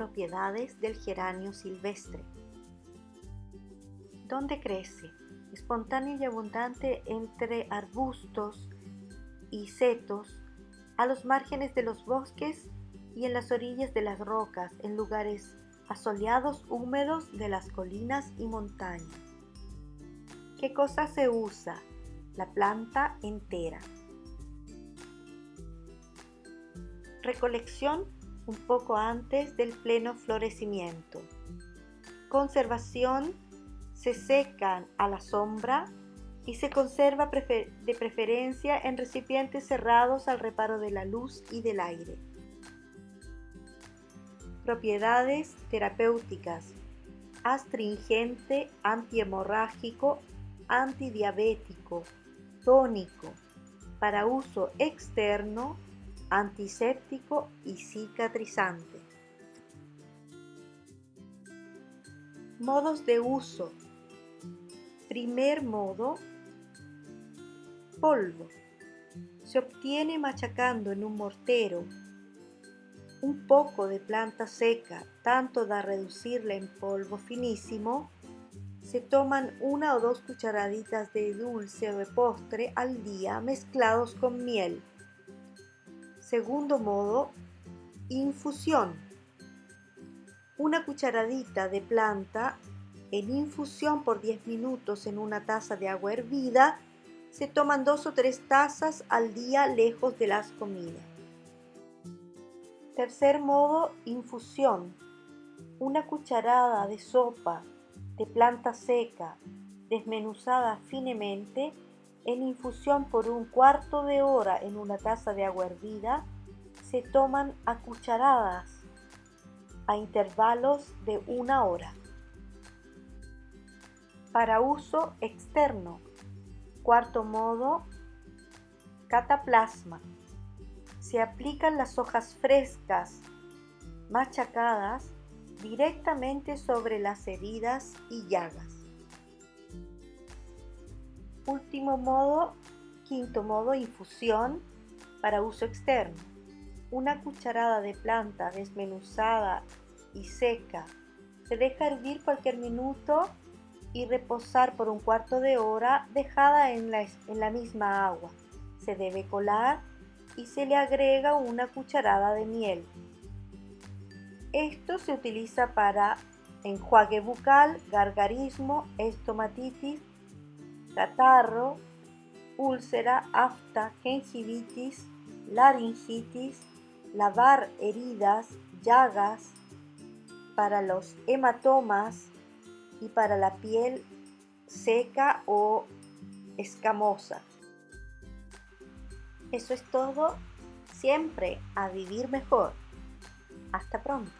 propiedades del geranio silvestre. ¿Dónde crece? Espontáneo y abundante entre arbustos y setos, a los márgenes de los bosques y en las orillas de las rocas, en lugares asoleados húmedos de las colinas y montañas. ¿Qué cosa se usa? La planta entera. Recolección un poco antes del pleno florecimiento. Conservación se secan a la sombra y se conserva de preferencia en recipientes cerrados al reparo de la luz y del aire. Propiedades terapéuticas. Astringente, antihemorrágico, antidiabético, tónico, para uso externo, antiséptico y cicatrizante. Modos de uso. Primer modo, polvo. Se obtiene machacando en un mortero un poco de planta seca, tanto da reducirla en polvo finísimo, se toman una o dos cucharaditas de dulce o de postre al día mezclados con miel. Segundo modo, infusión. Una cucharadita de planta en infusión por 10 minutos en una taza de agua hervida. Se toman dos o tres tazas al día lejos de las comidas. Tercer modo, infusión. Una cucharada de sopa de planta seca desmenuzada finemente en infusión por un cuarto de hora en una taza de agua hervida se toman a cucharadas a intervalos de una hora. Para uso externo. Cuarto modo, cataplasma se aplican las hojas frescas, machacadas, directamente sobre las heridas y llagas. Último modo, quinto modo, infusión para uso externo. Una cucharada de planta desmenuzada y seca se deja hervir cualquier minuto y reposar por un cuarto de hora dejada en la, en la misma agua. Se debe colar y se le agrega una cucharada de miel. Esto se utiliza para enjuague bucal, gargarismo, estomatitis, catarro, úlcera, afta, gingivitis, laringitis, lavar heridas, llagas, para los hematomas y para la piel seca o escamosa. Eso es todo. Siempre a vivir mejor. Hasta pronto.